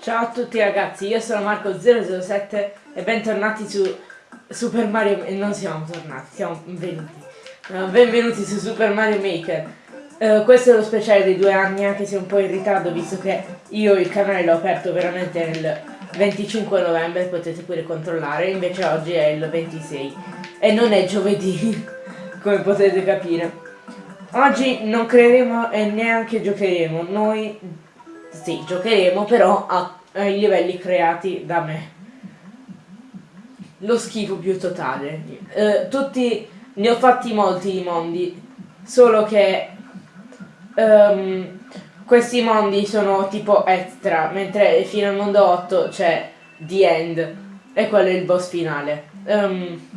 Ciao a tutti ragazzi, io sono Marco007 e bentornati su Super Mario... non siamo tornati, siamo venuti. Uh, benvenuti su Super Mario Maker. Uh, questo è lo speciale dei due anni, anche se un po' in ritardo, visto che io il canale l'ho aperto veramente nel 25 novembre, potete pure controllare, invece oggi è il 26 e non è giovedì, come potete capire. Oggi non creeremo e neanche giocheremo, noi sì, giocheremo però ai livelli creati da me. Lo schifo più totale. Eh, tutti, ne ho fatti molti di mondi, solo che um, questi mondi sono tipo extra, mentre fino al mondo 8 c'è The End e quello è il boss finale. Um,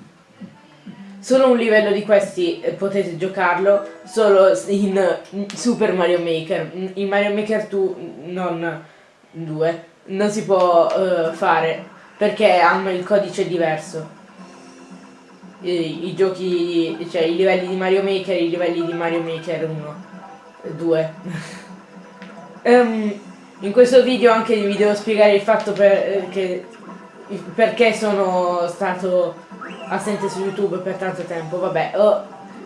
solo un livello di questi eh, potete giocarlo solo in Super Mario Maker. In Mario Maker 2 non 2 non si può uh, fare perché hanno il codice diverso. I, I, giochi, cioè i livelli di Mario Maker i livelli di Mario Maker 1, 2. um, in questo video anche vi devo spiegare il fatto per, eh, che, perché sono stato assente su YouTube per tanto tempo, vabbè, oh,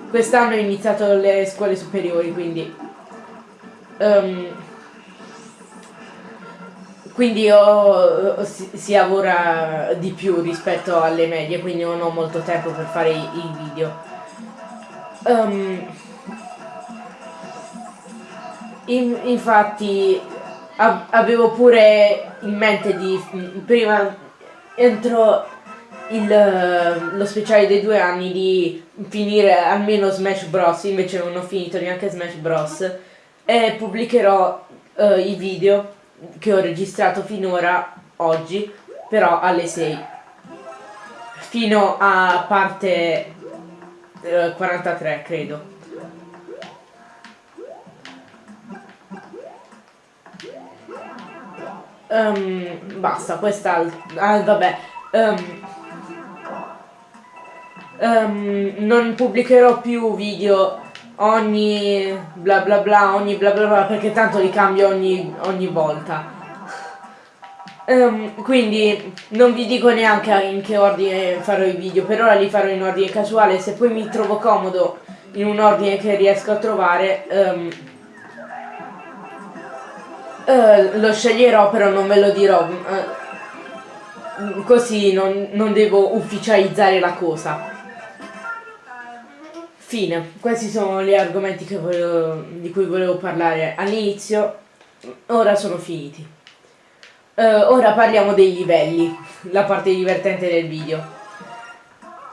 quest'anno ho iniziato le scuole superiori, quindi... Um, quindi ho, si, si, lavora di più rispetto alle medie, quindi non ho molto tempo per fare i, i video. Um, in, infatti avevo pure in mente di prima entro il, lo speciale dei due anni di finire almeno Smash Bros, invece non ho finito neanche Smash Bros e pubblicherò uh, i video che ho registrato finora oggi, però alle 6 fino a parte uh, 43 credo. Um, basta, questa... Ah, vabbè. Um, um, non pubblicherò più video. Ogni bla bla bla, ogni bla bla bla, perché tanto li cambio ogni, ogni volta. Um, quindi non vi dico neanche in che ordine farò i video, per ora li farò in ordine casuale, se poi mi trovo comodo in un ordine che riesco a trovare um, uh, lo sceglierò però non ve lo dirò. Uh, così non, non devo ufficializzare la cosa Fine, questi sono gli argomenti volevo, di cui volevo parlare all'inizio, ora sono finiti. Uh, ora parliamo dei livelli, la parte divertente del video.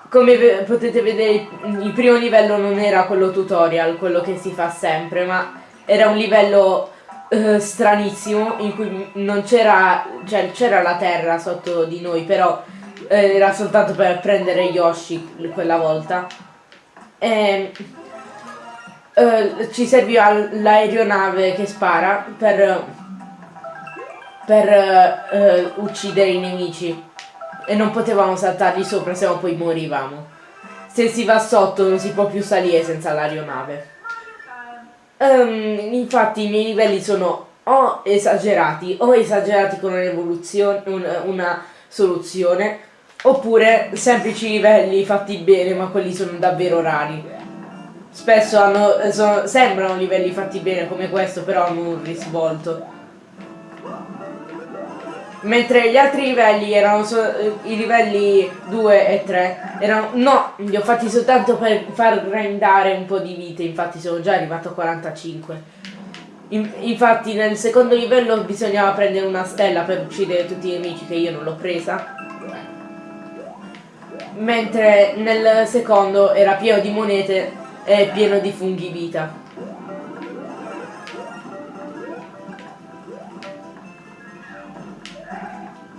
Come potete vedere il primo livello non era quello tutorial, quello che si fa sempre, ma era un livello uh, stranissimo in cui non c'era, cioè c'era la terra sotto di noi, però eh, era soltanto per prendere Yoshi quella volta e, uh, ci serviva l'aeronave che spara per, per uh, uccidere i nemici e non potevamo saltargli sopra se no poi morivamo. Se si va sotto non si può più salire senza l'aeronave. Um, infatti i miei livelli sono o esagerati o esagerati con un'evoluzione, un, una soluzione Oppure semplici livelli fatti bene ma quelli sono davvero rari. Spesso hanno, sono, sembrano livelli fatti bene come questo però hanno un risvolto. Mentre gli altri livelli erano so, i livelli 2 e 3 erano no, li ho fatti soltanto per far grindare un po' di vite, infatti sono già arrivato a 45. In, infatti nel secondo livello bisognava prendere una stella per uccidere tutti i nemici che io non l'ho presa mentre nel secondo era pieno di monete e pieno di funghi vita.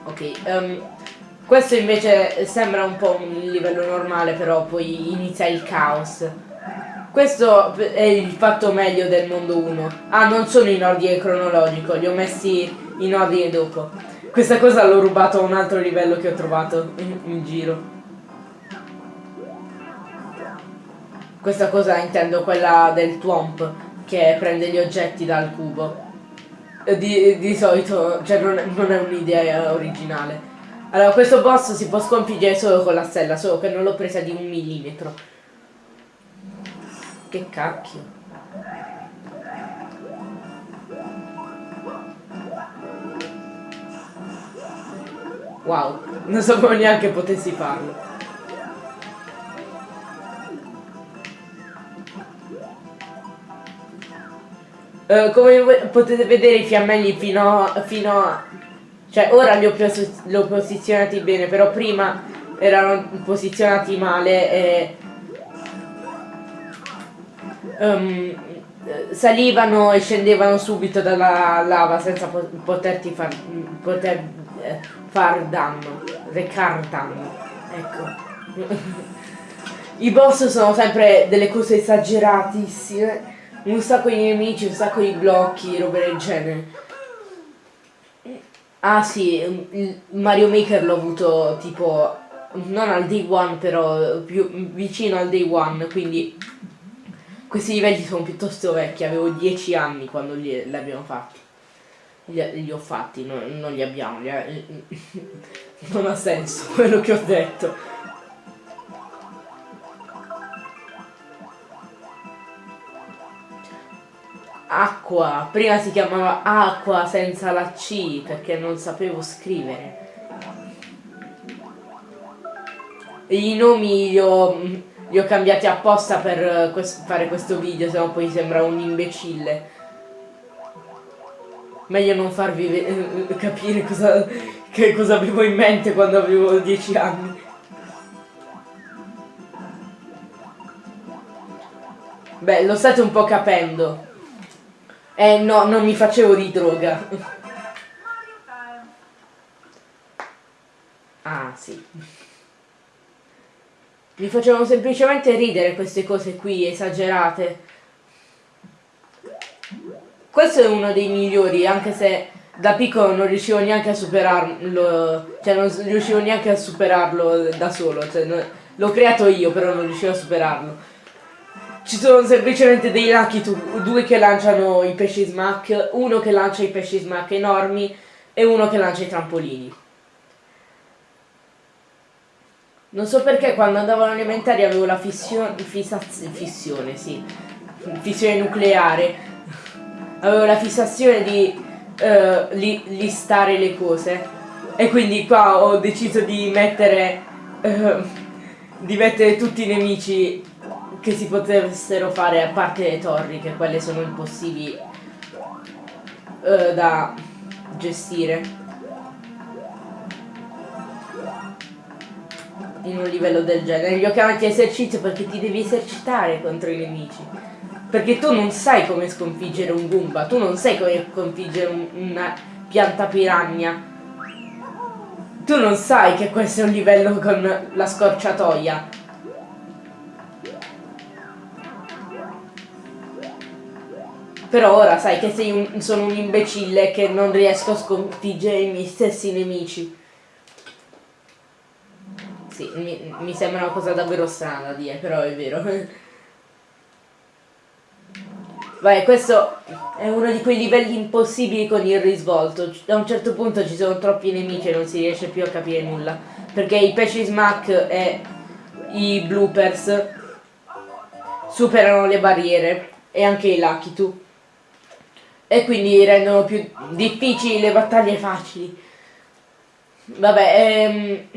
Ok, um, questo invece sembra un po' un livello normale, però poi inizia il caos. Questo è il fatto meglio del mondo 1. Ah, non sono in ordine cronologico, li ho messi in ordine dopo. Questa cosa l'ho rubato a un altro livello che ho trovato in, in giro. Questa cosa intendo quella del Twomp che prende gli oggetti dal cubo. eh, di, di solito, cioè non, non è un'idea originale. Allora, questo boss si può sconfiggere solo con la stella, solo che non l'ho presa di un millimetro. Che cacchio. Wow, non sapevo neanche potessi farlo. Uh, come potete vedere i fiammelli fino, fino a... Cioè ora li ho, li ho, posizionati bene, però prima erano posizionati male e... Um, salivano e scendevano subito dalla lava senza poterti far, poter eh, far danno, recar danno. Ecco. I boss sono sempre delle cose esageratissime, un sacco di nemici, un sacco di blocchi, robe del genere. Ah sì, Mario Maker l'ho avuto tipo, non al day one però, più vicino al day one, quindi questi livelli sono piuttosto vecchi, avevo 10 anni quando li, li abbiamo fatti li, li ho fatti, no, non li abbiamo, li ha, non ha senso quello che ho detto. Acqua, prima si chiamava acqua senza la C perché non sapevo scrivere. I nomi li ho, li ho cambiati apposta per quest fare questo video, se no poi sembra un imbecille meglio non farvi eh, capire cosa, che cosa avevo in mente quando avevo 10 anni. Beh, lo state un po' capendo. Eh no, non mi facevo di droga. Ah, sì. Mi facevano semplicemente ridere queste cose qui, esagerate. Questo è uno dei migliori, anche se da piccolo non riuscivo neanche a superarlo, cioè non riuscivo neanche a superarlo da solo, cioè l'ho creato io, però non riuscivo a superarlo. Ci sono semplicemente dei Lucky due che lanciano i pesci smack, uno che lancia i pesci smack enormi e uno che lancia i trampolini. Non so perché quando andavo all'elementare avevo la fissione, fissione, sì, fissione nucleare avevo la fissazione di uh, li, listare le cose e quindi qua ho deciso di mettere uh, di mettere tutti i nemici che si potessero fare a parte le torri che quelle sono impossibili uh, da gestire in un livello del genere li ho chiamati esercizio perché ti devi esercitare contro i nemici perché tu non sai come sconfiggere un Goomba, tu non sai come sconfiggere un, una pianta piranha. Tu non sai che questo è un livello con la scorciatoia. Però ora sai che sei un, sono un imbecille che non riesco a sconfiggere i miei stessi nemici. Sì, mi, mi sembra una cosa davvero strana da dire, però è vero. Vai, questo è uno di quei livelli impossibili con il risvolto. A un certo punto ci sono troppi nemici e non si riesce più a capire nulla. Perché i pesci smack e i bloopers superano le barriere e anche i lucky two. E quindi rendono più difficili le battaglie facili. Vabbè, ehm,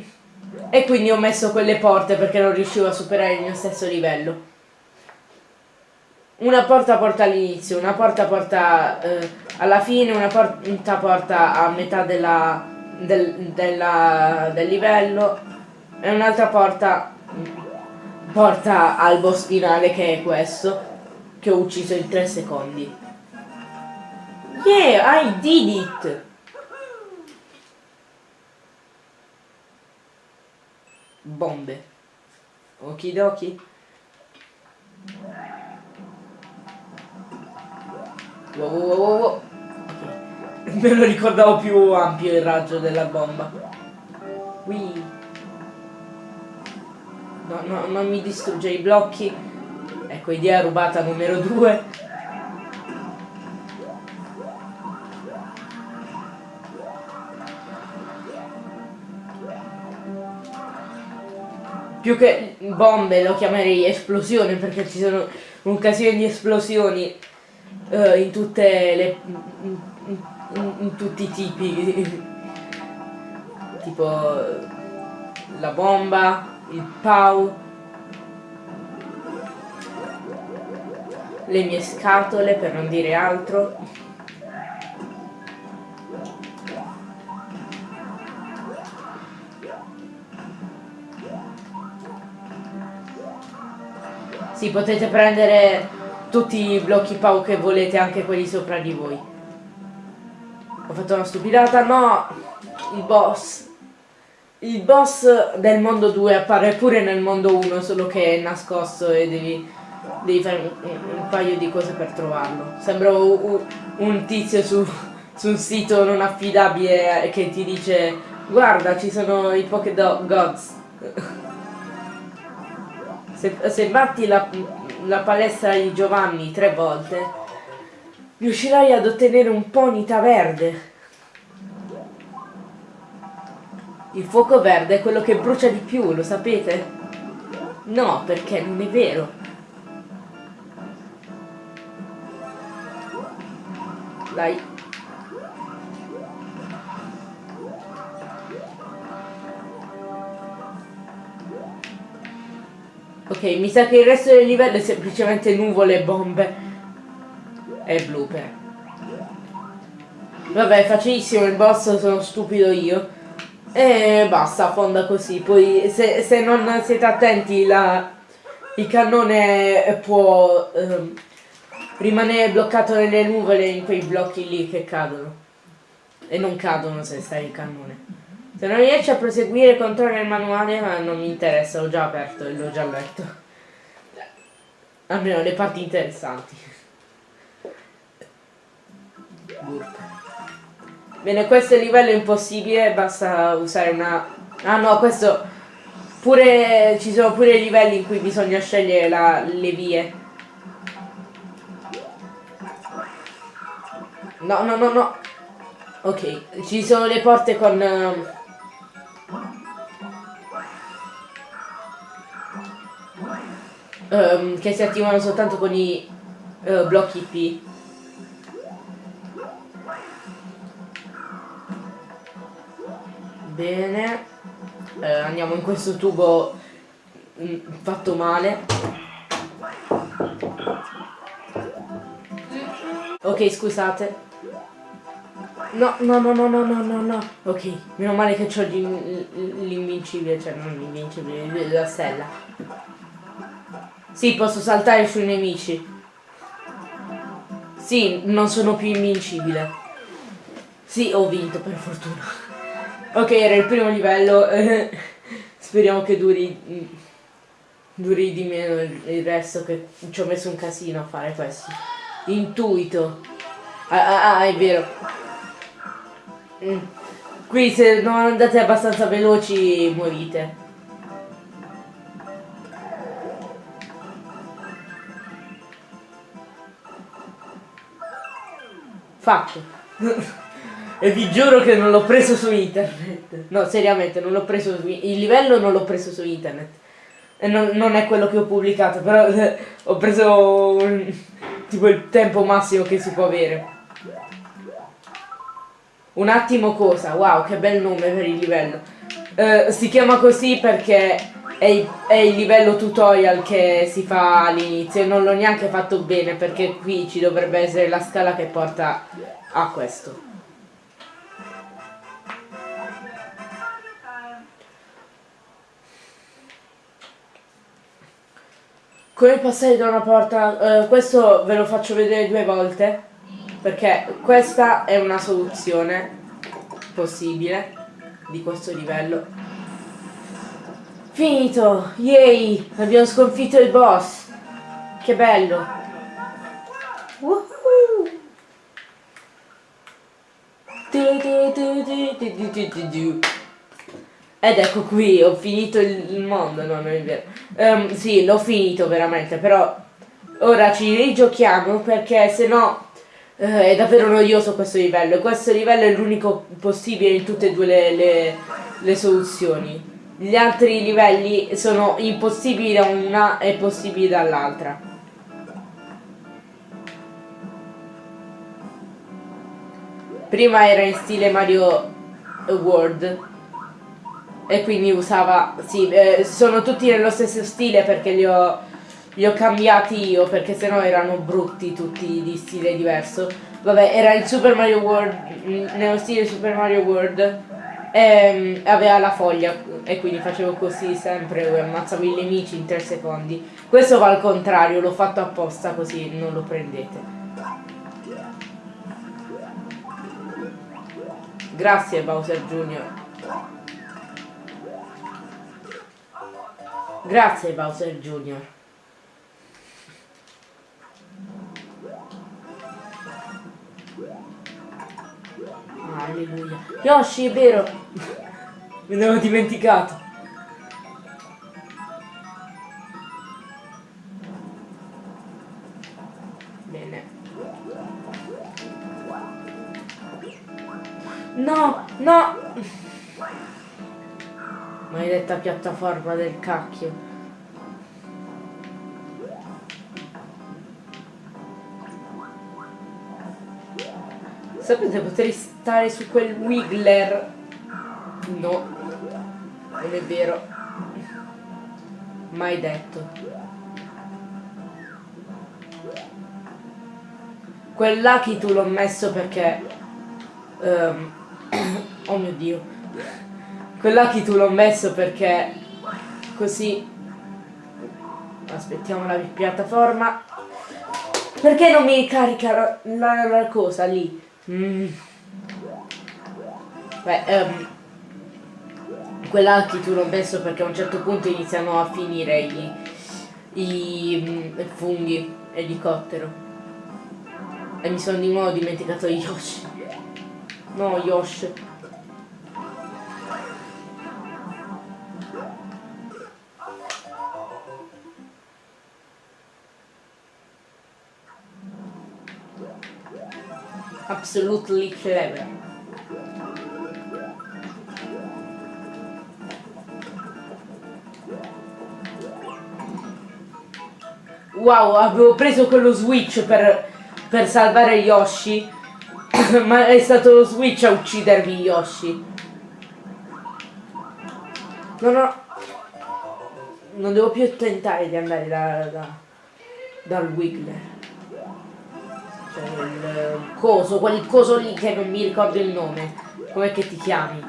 e quindi ho messo quelle porte perché non riuscivo a superare il mio stesso livello una porta porta all'inizio, una porta porta eh, alla fine, una porta porta a metà della, del, della, del livello e un'altra porta porta al boss finale che è questo che ho ucciso in 3 secondi. Yeah, I did it! Bombe. Okidoki. Wow, wow, wow, wow. Me lo ricordavo più ampio il raggio della bomba. Qui. No, no, non mi distrugge i blocchi. Ecco, idea rubata numero 2. Più che bombe lo chiamerei esplosione perché ci sono un casino di esplosioni uh, in tutte le in, in, in, tutti i tipi. Tipo la bomba il pau le mie scatole per non dire altro Sì, potete prendere tutti i blocchi pau che volete, anche quelli sopra di voi. Ho fatto una stupidata, no! Il boss. Il boss del mondo 2 appare pure nel mondo 1, solo che è nascosto e devi, devi fare un, un, paio di cose per trovarlo. Sembra un, un tizio su, su, un sito non affidabile che ti dice guarda ci sono i Pokédog Gods. Se, se batti la, la palestra di Giovanni tre volte, riuscirai ad ottenere un ponita verde. Il fuoco verde è quello che brucia di più, lo sapete? No, perché non è vero. Dai, Ok, mi sa che il resto del livello è semplicemente nuvole e bombe. E blooper. Vabbè, facilissimo, il boss sono stupido io. E basta, fonda così. Poi se, se non siete attenti la, il cannone può ehm, rimanere bloccato nelle nuvole in quei blocchi lì che cadono. E non cadono se stai il cannone. Se non riesci a proseguire controlla il manuale, ma non mi interessa, l'ho già aperto e l'ho già letto. Almeno le parti interessanti. Burp. Bene, questo livello è impossibile, basta usare una... Ah no, questo... Pure... ci sono pure livelli in cui bisogna scegliere la... le vie. No, no, no, no. Ok, ci sono le porte con... Uh, um, che si attivano soltanto con i uh, blocchi P. Bene, uh, andiamo in questo tubo mh, mm, fatto male. Ok, scusate. No, no, no, no, no, no, no, no. Ok, meno male che ho l'invincibile, cioè non l'invincibile, la stella. Sì, posso saltare sui nemici. Sì, non sono più invincibile. Sì, ho vinto per fortuna. Ok, era il primo livello. Speriamo che duri duri di meno il resto che ci ho messo un casino a fare questo. Intuito. Ah, ah, ah è vero. Mm. Qui se non andate abbastanza veloci morite. Fatto. e vi giuro che non l'ho preso su internet. No, seriamente, non l'ho preso su Il livello non l'ho preso su internet. E non, non, è quello che ho pubblicato, però eh, ho preso un, tipo il tempo massimo che si può avere. Un attimo cosa, wow, che bel nome per il livello. Uh, si chiama così perché è il, è il livello tutorial che si fa all'inizio e non l'ho neanche fatto bene perché qui ci dovrebbe essere la scala che porta a questo. Come passare da una porta, uh, questo ve lo faccio vedere due volte perché questa è una soluzione possibile di questo livello Finito! Yay! Abbiamo sconfitto il boss! Che bello! Ed ecco qui, ho finito il mondo, no, non è vero. Um, sì, l'ho finito veramente, però ora ci rigiochiamo perché se no uh, è davvero noioso questo livello. Questo livello è l'unico possibile in tutte e due le, le, le soluzioni gli altri livelli sono impossibili da una e possibili dall'altra. Prima era in stile Mario World e quindi usava, sì, eh, sono tutti nello stesso stile perché li ho, li ho cambiati io perché sennò erano brutti tutti di stile diverso. Vabbè, era il Super Mario World, nello stile Super Mario World e mm, aveva la foglia e quindi facevo così sempre e ammazzavo i nemici in 3 secondi. Questo va al contrario, l'ho fatto apposta così non lo prendete. Grazie Bowser Jr. Grazie Bowser Jr. Alleluia. Yoshi, è vero. Me ne avevo dimenticato. Bene. No, no. Maledetta piattaforma del cacchio. Sapete, potrei stare su quel Wiggler. No, non è vero. Mai detto. Quel Lucky tu l'ho messo perché... Um, oh mio Dio. Quel Lucky tu l'ho messo perché... Così... Aspettiamo la piattaforma. Perché non mi carica la, la cosa lì? Mm. Beh, um, quella tu l'ho messo perché a un certo punto iniziano a finire i, i, i funghi elicottero. E mi sono di nuovo dimenticato Yoshi. No, Yoshi. Absolutely clever. Wow, avevo preso quello switch per, per salvare Yoshi, ma è stato lo switch a uccidermi Yoshi. No, no, non devo più tentare di andare da, da, dal Wiggler cioè il coso, quel coso lì che non mi ricordo il nome. Com'è che ti chiami?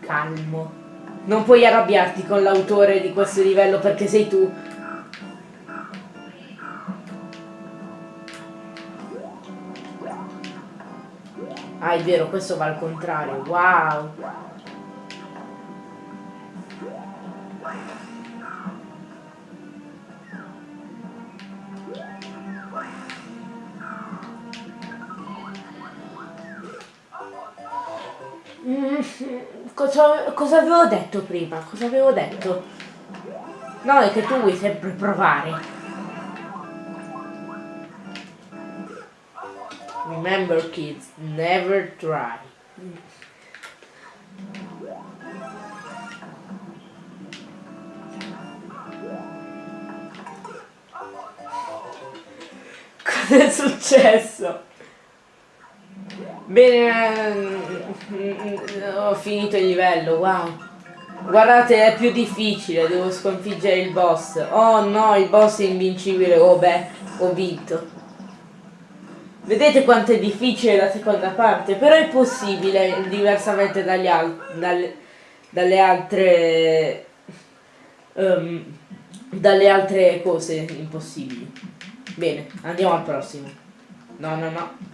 Calmo. Non puoi arrabbiarti con l'autore di questo livello perché sei tu. Ah, è vero, questo va al contrario. Wow. Mm, cosa, cosa avevo detto prima? Cosa avevo detto? No, è che tu vuoi sempre provare. Remember kids, never try. Cosa è successo? Bene, ho finito il livello, wow. Guardate, è più difficile, devo sconfiggere il boss. Oh no, il boss è invincibile, oh beh, ho vinto. Vedete quanto è difficile la seconda parte, però è possibile, diversamente dagli al dalle, dalle altre... Um, dalle altre cose impossibili. Bene, andiamo al prossimo. No, no, no.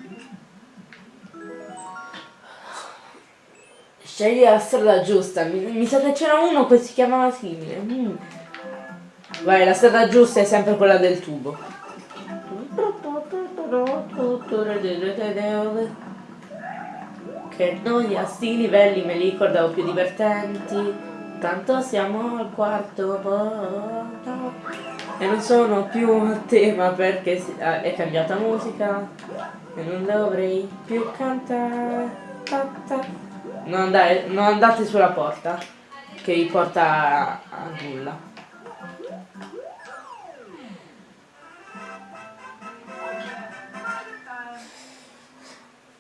Scegli la strada giusta. Mi, mi sa che c'era uno che si chiamava simile. Mm. Vai, la strada giusta è sempre quella del tubo. Che noia, sti livelli me li ricordavo più divertenti. Tanto siamo al quarto. e non sono più a tema perché ah, è cambiata musica e non dovrei più cantare. Non, andare, non andate sulla porta che vi porta a, nulla.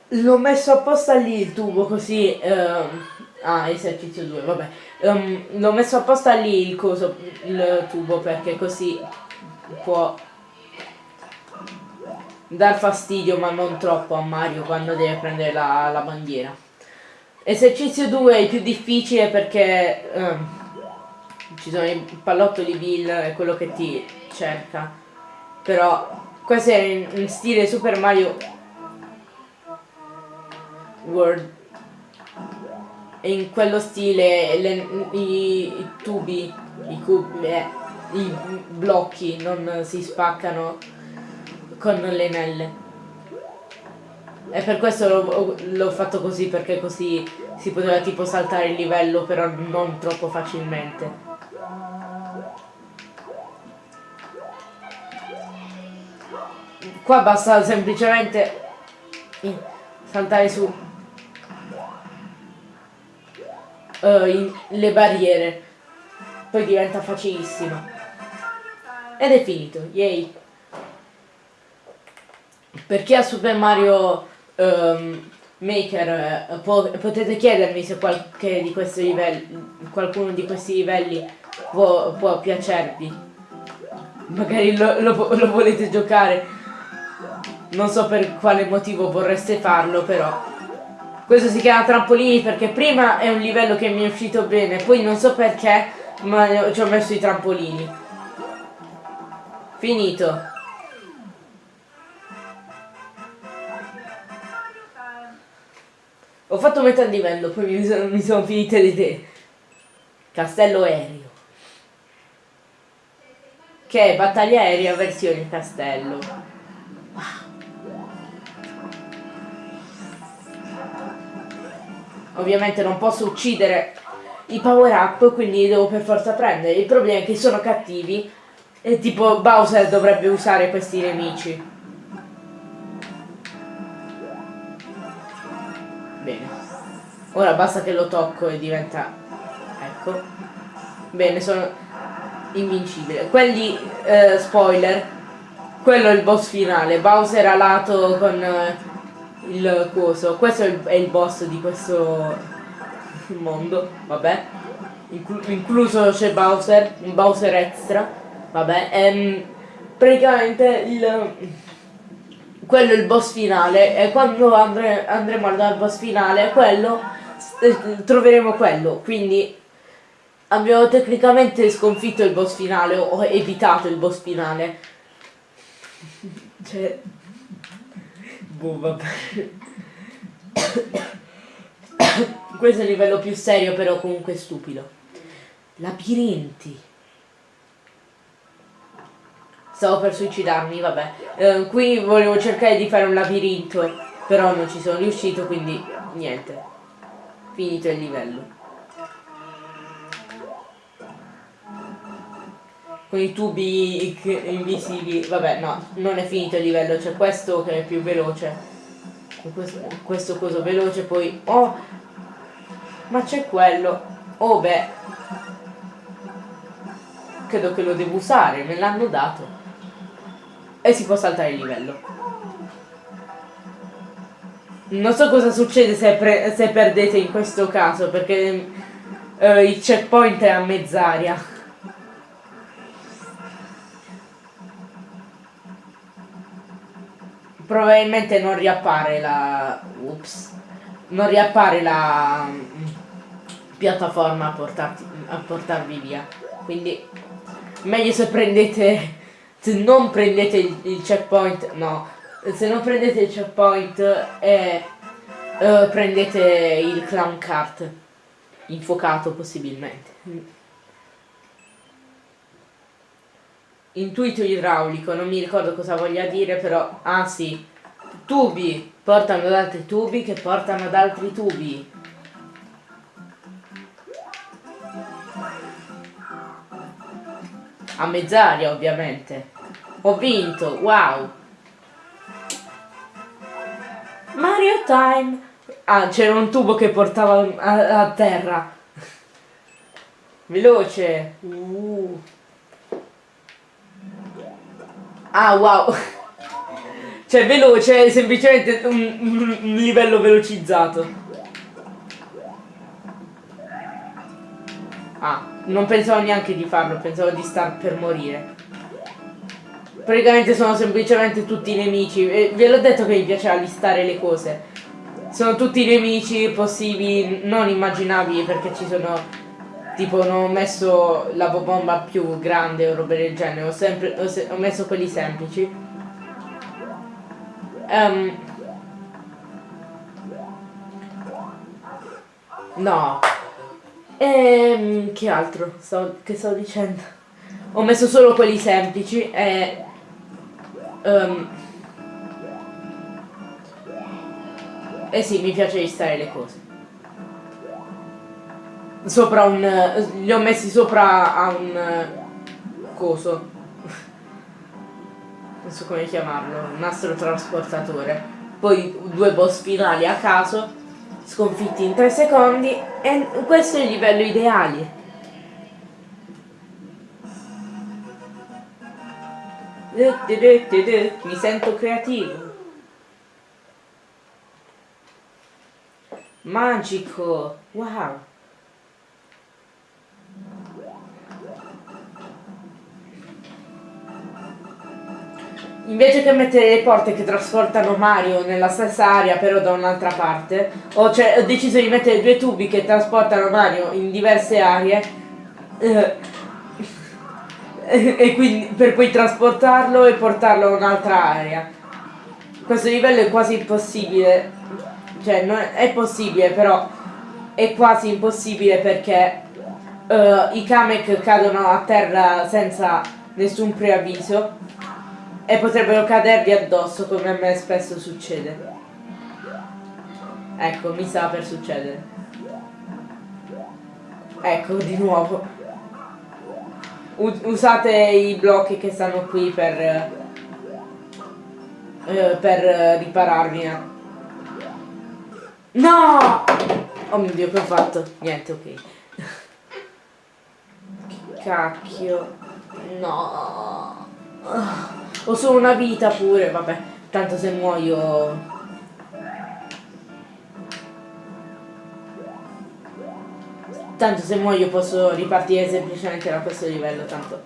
L'ho messo apposta lì il tubo così... Um, ah, esercizio 2, vabbè. Um, l'ho messo apposta lì il coso, il tubo perché così può dar fastidio ma non troppo a Mario quando deve prendere la, la bandiera. Esercizio 2 è il più difficile perché um, ci sono i pallottoli Bill e quello che ti cerca. Però questo è in stile Super Mario World e in quello stile le, i, i, tubi, i, cubi, eh, i blocchi non si spaccano con le nelle. E per questo l'ho fatto così, perché così si poteva tipo saltare il livello, però non troppo facilmente. Qua basta semplicemente saltare su uh, in, le barriere. Poi diventa facilissima. Ed è finito, yay. Perché a Super Mario um, Maker uh, po potete chiedermi se di livelli, qualcuno di questi livelli può, può piacervi. Magari lo, lo, lo volete giocare. Non so per quale motivo vorreste farlo, però questo si chiama trampolini perché prima è un livello che mi è uscito bene, poi non so perché, ma ci ho messo i trampolini. Finito. Ho fatto metà livello, poi mi sono, mi sono finite le idee. Castello aereo. Che è battaglia aerea versione castello. ovviamente non posso uccidere i power up quindi li devo per forza prendere il problema è che sono cattivi e tipo Bowser dovrebbe usare questi nemici ora basta che lo tocco e diventa ecco bene sono invincibile quelli eh, spoiler quello è il boss finale Bowser a lato con eh, il coso. Questo è il, è il boss di questo mondo, vabbè. Inclu incluso c'è Bowser, un Bowser extra, vabbè. Ehm, praticamente il quello è il boss finale e quando andre andremo al boss finale quello eh, troveremo quello quindi abbiamo tecnicamente sconfitto il boss finale o evitato il boss finale cioè Boh, vabbè. Questo è il livello più serio, però comunque stupido. Labirinti. Stavo per suicidarmi, vabbè. Eh, qui volevo cercare di fare un labirinto, però non ci sono riuscito, quindi niente. Finito il livello. con i tubi invisibili. Vabbè, no, non è finito il livello, c'è questo che è più veloce. Questo, questo coso veloce, poi... Oh! Ma c'è quello. Oh, beh. Credo che lo devo usare, me l'hanno dato. E si può saltare il livello. Non so cosa succede se, se perdete in questo caso, perché uh, il checkpoint è a mezz'aria. probabilmente non riappare la ups non riappare la mm, piattaforma a, portarti, a portarvi via quindi meglio se prendete se non prendete il, il checkpoint no se non prendete il checkpoint e uh, prendete il clown cart infuocato possibilmente intuito idraulico, non mi ricordo cosa voglia dire, però, ah sì, tubi, portano ad altri tubi che portano ad altri tubi. A mezz'aria ovviamente. Ho vinto, wow. Mario Time. Ah, c'era un tubo che portava a, a terra. Veloce. Uh. Ah, wow. Cioè, veloce è semplicemente un, un livello velocizzato. Ah, non pensavo neanche di farlo, pensavo di star per morire. Praticamente sono semplicemente tutti nemici. E ve l'ho detto che mi piaceva listare le cose. Sono tutti nemici possibili, non immaginabili perché ci sono... Tipo non ho messo la bomba più grande o robe del genere, ho, sempre, ho, ho messo quelli semplici. Um, no. Ehm, che altro? Sto, che sto dicendo? Ho messo solo quelli semplici e Um, eh sì, mi piace listare le cose. Sopra un... li ho messi sopra a un coso. Non so come chiamarlo, un astrotrasportatore. Poi due boss finali a caso, sconfitti in 3 secondi e questo è il livello ideale. Mi sento creativo. Magico. Wow. Invece che mettere le porte che trasportano Mario nella stessa area però da un'altra parte, ho, cioè, ho, deciso di mettere due tubi che trasportano Mario in diverse aree. Eh, e quindi per poi trasportarlo e portarlo a un'altra area. Questo livello è quasi impossibile, cioè non è, possibile però è quasi impossibile perché uh, i Kamek cadono a terra senza nessun preavviso e potrebbero cadervi addosso come a me spesso succede. Ecco, mi sta per succedere. Ecco, di nuovo usate i blocchi che stanno qui per eh, per ripararvi no! Oh mio dio che ho fatto? Niente ok. Cacchio. No. Ho solo una vita pure vabbè. Tanto se muoio Tanto se muoio posso ripartire semplicemente da questo livello, tanto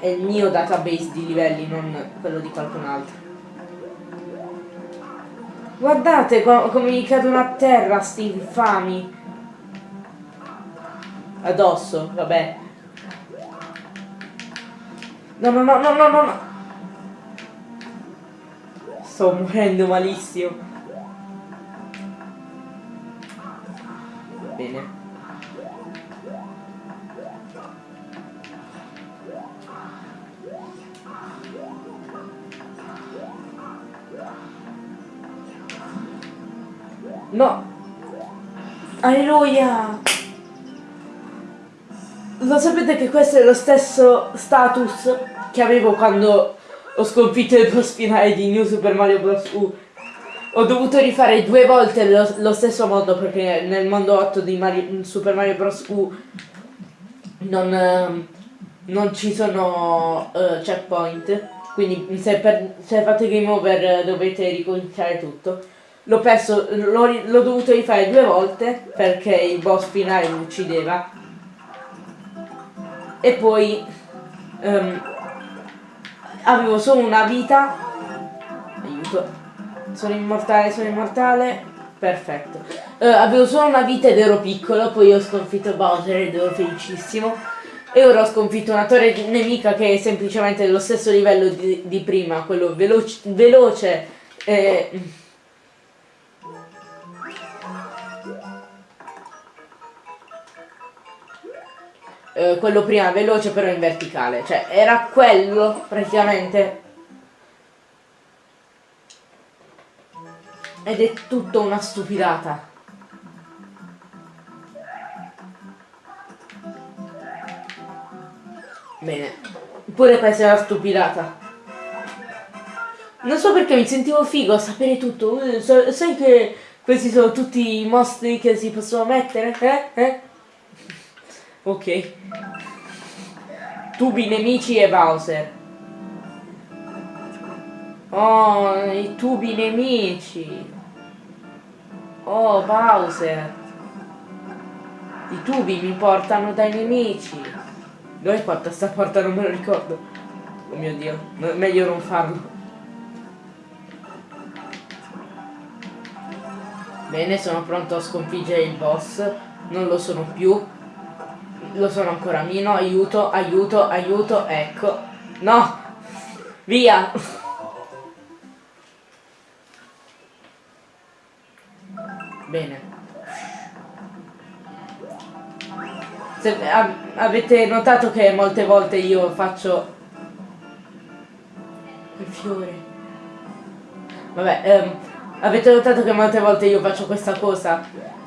è il mio database di livelli, non quello di qualcun altro. Guardate com come mi cadono a terra sti infami. Addosso, vabbè. No, no, no, no, no, no. Sto morendo malissimo. Bene. No! Alleluia! Lo sapete che questo è lo stesso status che avevo quando ho sconfitto il boss finale di New Super Mario Bros. U ho dovuto rifare due volte lo, lo, stesso mondo perché nel mondo 8 di Mario, Super Mario Bros. U non, uh, non ci sono uh, checkpoint. Quindi se, per, se fate game over dovete ricominciare tutto. L'ho perso, l'ho dovuto rifare due volte perché il boss finale mi uccideva. E poi um, avevo solo una vita. Aiuto sono immortale, sono immortale. Perfetto. Uh, avevo solo una vita ed ero piccolo, poi ho sconfitto Bowser ed ero felicissimo. E ora ho sconfitto una torre nemica che è semplicemente dello stesso livello di, di prima, quello veloce, veloce eh, eh, quello prima veloce però in verticale, cioè era quello praticamente Ed è tutto una stupidata. Bene. Pure è una stupidata. Non so perché mi sentivo figo a sapere tutto. Eh, sai che questi sono tutti i mostri che si possono mettere? Eh? Eh? Ok. Tubi nemici e Bowser. Oh, i tubi nemici. Oh, Bowser. I tubi mi portano dai nemici. Dove porta sta porta? Non me lo ricordo. Oh mio dio, meglio non farlo. Bene, sono pronto a sconfiggere il boss. Non lo sono più. Lo sono ancora meno. Aiuto, aiuto, aiuto. Ecco. No! Via! Bene. Se, avete notato che molte volte io faccio... Il fiore. Vabbè, ehm, avete notato che molte volte io faccio questa cosa?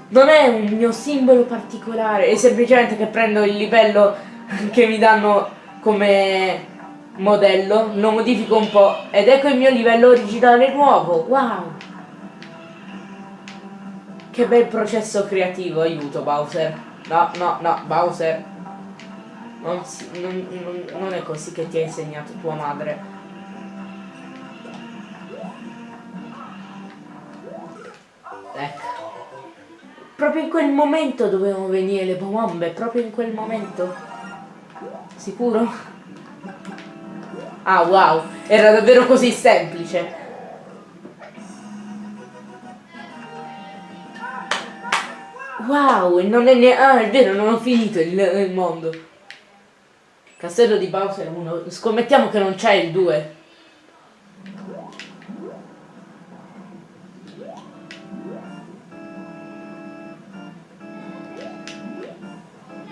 Non è un mio simbolo particolare, è semplicemente che prendo il livello che mi danno come modello, lo modifico un po' ed ecco il mio livello originale nuovo. Wow! Che bel processo creativo, aiuto Bowser. No, no, no, Bowser. Non, non, non, non è così che ti ha insegnato tua madre. Ecco. Proprio in quel momento dovevano venire le bombe, proprio in quel momento. Sicuro? Ah wow, era davvero così semplice. Wow, non è neanche... Ah, è vero, non ho finito il, il mondo. Castello di Bowser 1. Scommettiamo che non c'è il 2.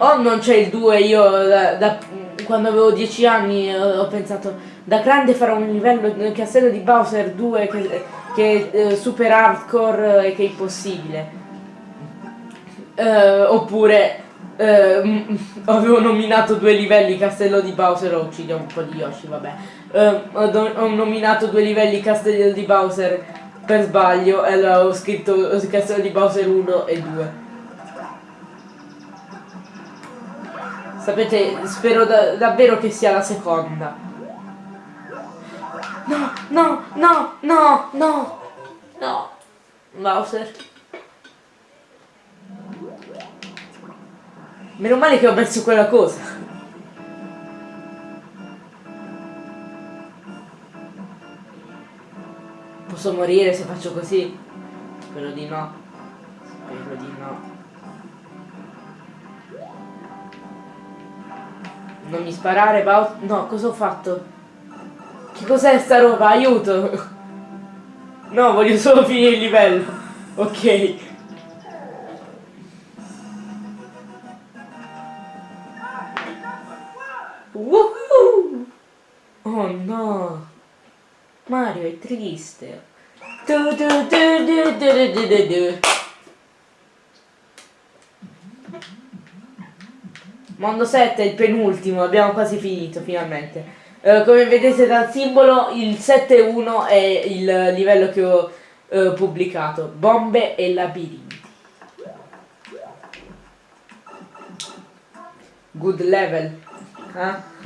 O non c'è il 2, io da, da, quando avevo 10 anni ho pensato da grande farò un livello nel castello di Bowser 2 che, che è eh, super hardcore e che è impossibile. Uh, oppure uh, avevo nominato due livelli Castello di Bowser o uccidiamo un po' di Yoshi, vabbè. Uh, ho, ho, nominato due livelli Castello di Bowser per sbaglio e allora ho scritto Castello di Bowser 1 e 2. Sapete, spero da davvero che sia la seconda. No, no, no, no, no, no. Bowser. Meno male che ho messo quella cosa. Posso morire se faccio così? Spero di no. Spero di no. Non mi sparare, Bau... No, cosa ho fatto? Che cos'è sta roba? Aiuto! No, voglio solo finire il livello. Ok. Woohoo! Oh no! Mario è triste. Du, du, du, Mondo 7 è il penultimo, abbiamo quasi finito finalmente. Uh, come vedete dal simbolo il 7-1 è il livello che ho uh, pubblicato. Bombe e labirinti. Good level eh?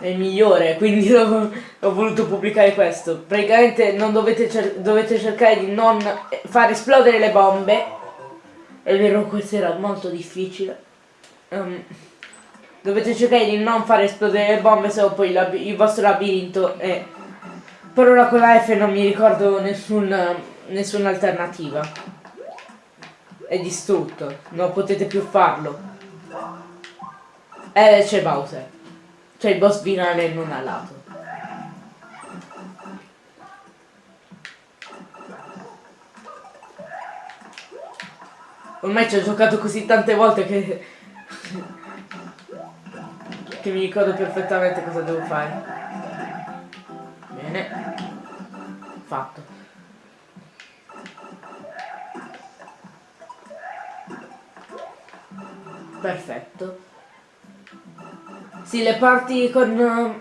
è il migliore quindi ho, ho, voluto pubblicare questo. Praticamente non dovete, cer dovete cercare di non far esplodere le bombe. È vero questo era molto difficile. Um, dovete cercare di non far esplodere le bombe se no poi il vostro labirinto è per ora con la F non mi ricordo nessun, nessuna alternativa. È distrutto non potete più farlo eh, c'è Bowser. C'è il boss finale non a lato. Ormai ci ho giocato così tante volte che... che mi ricordo perfettamente cosa devo fare. Bene. Fatto. Perfetto. Sì, le parti con...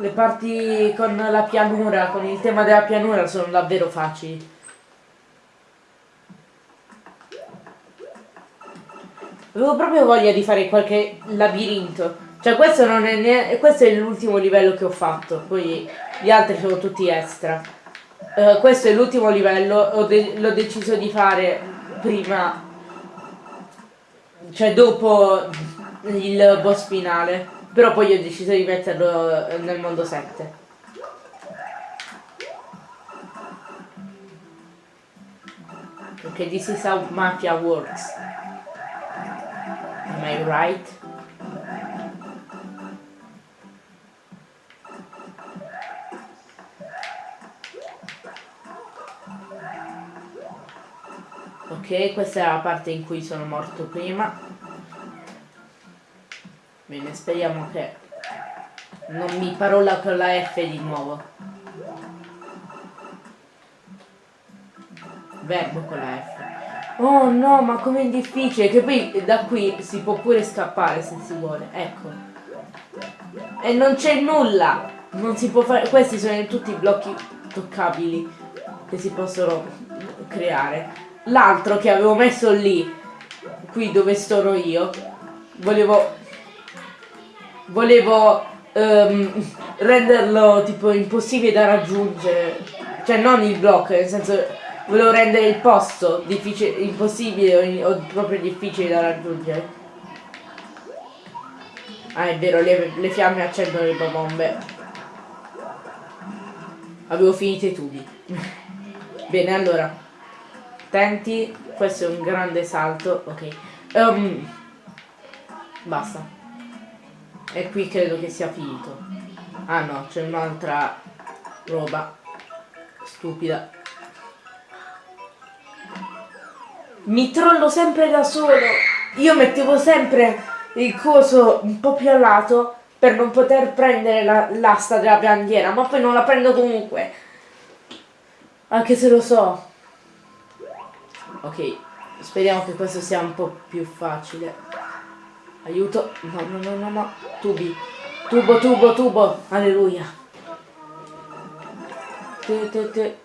Le parti con la pianura, con il tema della pianura sono davvero facili. Avevo proprio voglia di fare qualche labirinto. Cioè questo non è neanche... questo è l'ultimo livello che ho fatto, poi gli altri sono tutti extra. Uh, questo è l'ultimo livello, de l'ho deciso di fare prima, cioè dopo il boss finale, però poi ho deciso di metterlo nel mondo 7. Perché this is how mafia works. Am I right? Ok, questa è la parte in cui sono morto prima. Bene, speriamo che non mi parola con la F di nuovo. Verbo con la F. Oh no, ma com'è difficile, che poi da qui si può pure scappare se si vuole, ecco. E non c'è nulla! Non si può fare, questi sono tutti i blocchi toccabili che si possono creare l'altro che avevo messo lì, qui dove sono io, volevo, volevo um, renderlo tipo impossibile da raggiungere, cioè non il blocco, nel senso volevo rendere il posto impossibile o, o proprio difficile da raggiungere. Ah è vero, le, le fiamme accendono le bombe. Avevo finito i tubi. Bene, allora. Attenti, questo è un grande salto, ok. Um, basta. E qui credo che sia finito. Ah no, c'è un'altra roba stupida. Mi trollo sempre da solo. Io mettevo sempre il coso un po' più a lato per non poter prendere l'asta la, della bandiera, ma poi non la prendo comunque. Anche se lo so. Ok, speriamo che questo sia un po' più facile. Aiuto. No, no, no, no, no. Tubi. Tubo, tubo, tubo. Alleluia. Te, te, te.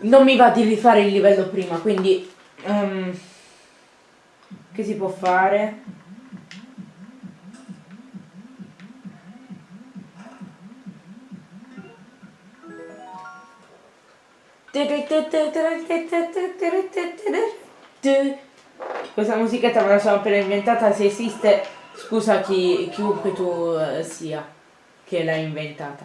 Non mi va di rifare il livello prima, quindi... Um, che si può fare? Questa musichetta me la sono appena inventata, se esiste scusa chi, chiunque tu uh, sia che l'ha inventata.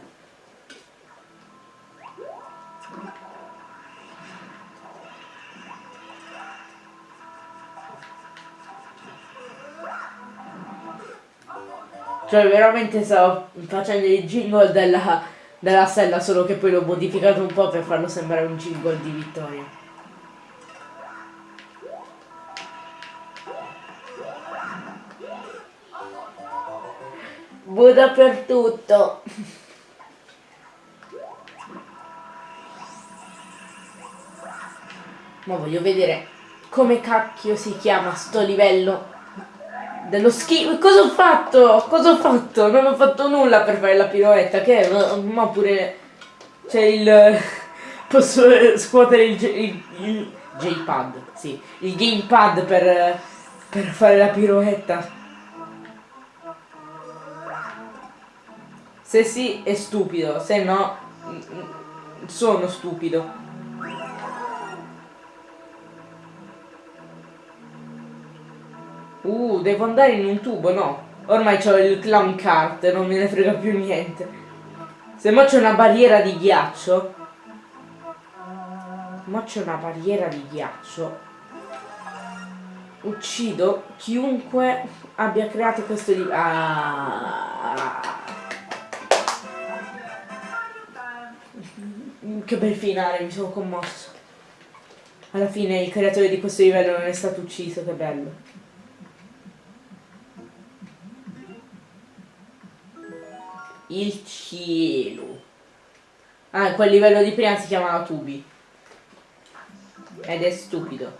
Cioè veramente stavo facendo il jingle della della sella, solo che poi l'ho modificato un po' per farlo sembrare un jingle di vittoria. Bu dappertutto. Ma voglio vedere come cacchio si chiama sto livello dello schifo. Cosa ho fatto? Cosa ho fatto? Non ho fatto nulla per fare la piroetta. Che? Ma pure c'è il. Posso scuotere il, il, il J-pad. Sì, il gamepad per, per fare la piroetta. Se sì è stupido, se no sono stupido. Uh, devo andare in un tubo, no. Ormai ho il clown cart, non me ne frega più niente. Se mo c'è una barriera di ghiaccio. Ma c'è una barriera di ghiaccio. Uccido chiunque abbia creato questo di... Ah. Che bel finale, mi sono commosso. Alla fine il creatore di questo livello non è stato ucciso, che bello. Il cielo. Ah, quel livello di prima si chiamava tubi. Ed è stupido.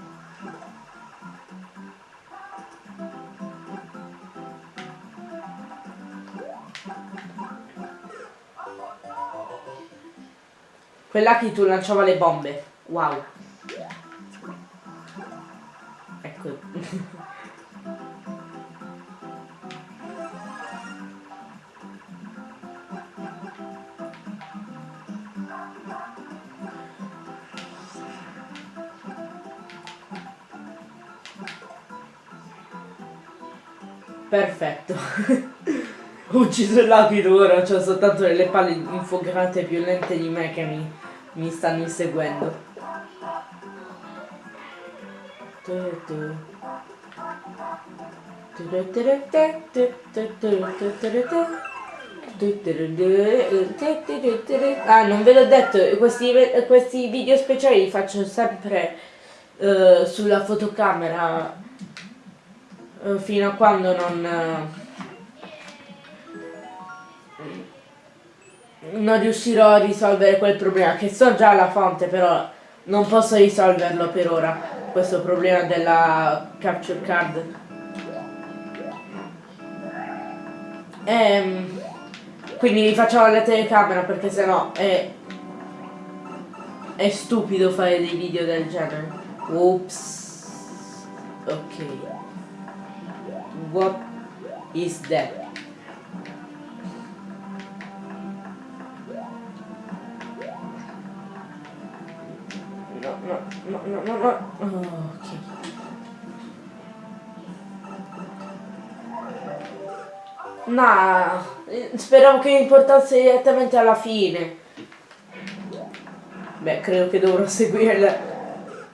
Quella che tu lanciava le bombe. Wow. Perfetto. Ho ucciso l'apido ora, ho soltanto delle palle infuocate più lente di me che mi, mi stanno inseguendo. Ah, non ve l'ho detto, questi, questi video speciali li faccio sempre uh, sulla fotocamera uh, fino a quando non... Uh, non riuscirò a risolvere quel problema, che so già la fonte, però non posso risolverlo per ora, questo problema della capture card. Ehm, quindi rifacciamo la telecamera perché sennò è, è stupido fare dei video del genere. Oops. Ok. What is that? no, no, no, no, no. Oh, ok. No, speravo che mi portasse direttamente alla fine. Beh, credo che dovrò seguire le,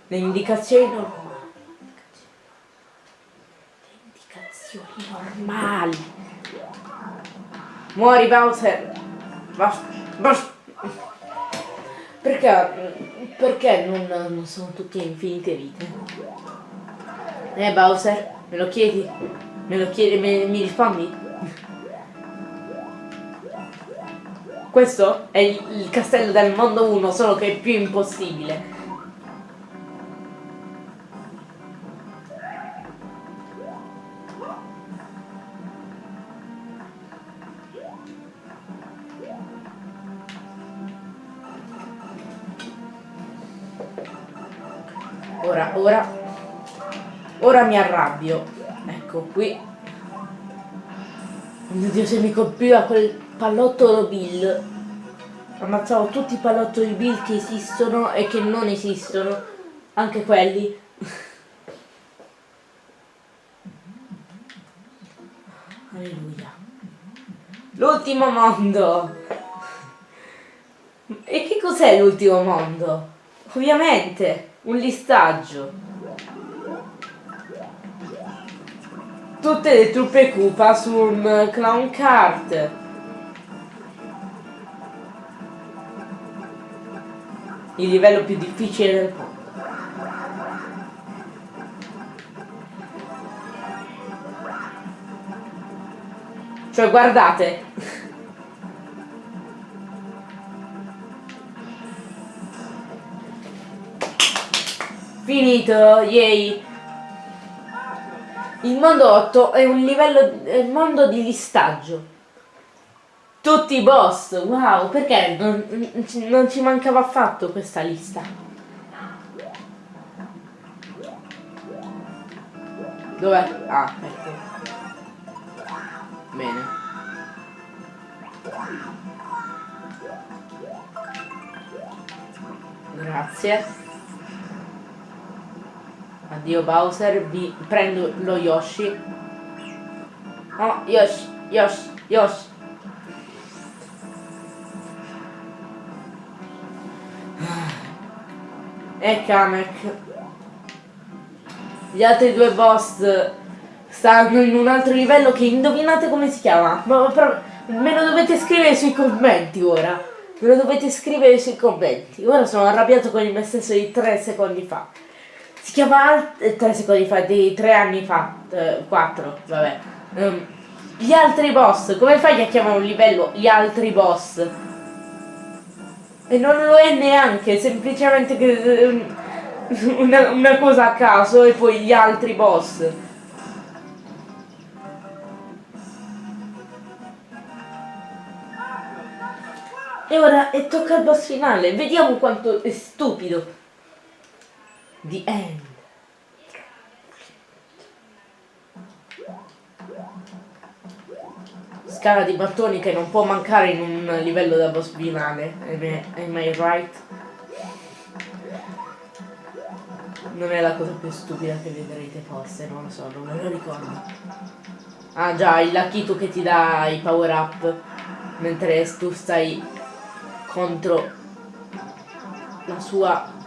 le indicazioni normali. Muori Bowser. Basta, basta. Perché perché non, non sono tutte infinite vite? Eh Bowser, me lo chiedi? Me lo chiedi, me, mi rispondi? Questo è il castello del mondo 1, solo che è più impossibile. Ora mi arrabbio. Ecco qui. Oh mio Dio, se mi colpiva quel pallottolo Bill. Ammazzavo tutti i pallottoli Bill che esistono e che non esistono. Anche quelli. Alleluia. L'ultimo mondo. E che cos'è l'ultimo mondo? Ovviamente un listaggio. Tutte le truppe Koopa su un clown kart. Il livello più difficile del mondo. Cioè guardate Finito, yay! Il mondo 8 è un livello, è il mondo di listaggio. Tutti i boss, wow, perché non, non ci mancava affatto questa lista? Dov'è? Ah, ecco. Bene. Grazie. Addio Bowser, vi prendo lo Yoshi. Oh, Yoshi, Yoshi, Yoshi. E Kamek. Gli altri due boss stanno in un altro livello che indovinate come si chiama. Ma, però, me lo dovete scrivere sui commenti ora. Me lo dovete scrivere sui commenti. Ora sono arrabbiato con me stesso di tre secondi fa. Si chiama eh, tre secondi fa, di tre anni fa, eh, quattro, vabbè. Um, gli altri boss, come fai a chiamare un livello gli altri boss? E non lo è neanche, semplicemente che... Um, una, una cosa a caso e poi gli altri boss. E ora e tocca al boss finale. Vediamo quanto è stupido. The end. Scala di mattoni che non può mancare in un livello da boss finale. Am I, right? Non è la cosa più stupida che vedrete forse, non lo so, non me lo ricordo. Ah già, il Lakitu che ti dà i power up mentre tu stai contro la sua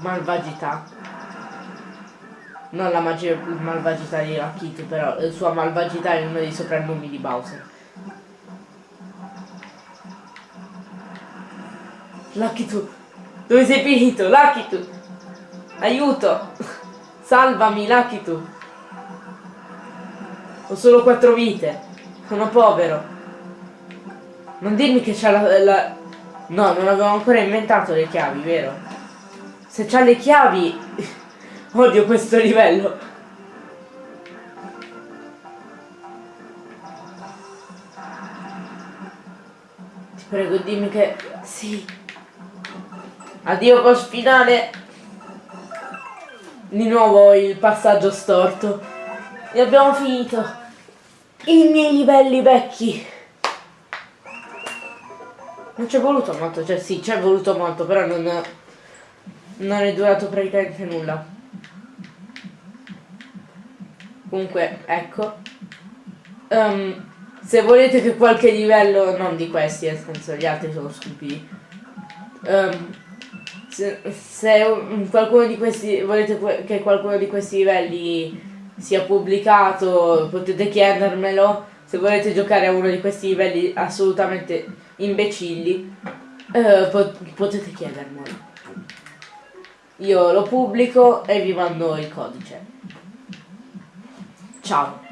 malvagità. Non la malvagità di Lakitu, però la sua malvagità è uno dei soprannomi di Bowser. Lakitu, dove sei finito? Lakitu, aiuto, salvami Lakitu. Ho solo quattro vite, sono povero. Non dirmi che c'ha la, la... No, non avevo ancora inventato le chiavi, vero? Se c'ha le chiavi... Odio questo livello. Ti prego, dimmi che... Sì. Addio boss finale. Di nuovo il passaggio storto. E abbiamo finito. I miei livelli vecchi. Non ci è voluto molto, cioè sì, ci è voluto molto, però non, non è durato praticamente nulla. Comunque, ecco. Um, se volete che qualche livello, non di questi, nel senso gli altri sono stupidi. Um, se, se un, qualcuno di questi volete che qualcuno di questi livelli sia pubblicato, potete chiedermelo. Se volete giocare a uno di questi livelli assolutamente imbecilli, eh, pot potete chiedermelo. Io lo pubblico e vi mando il codice. Ciao.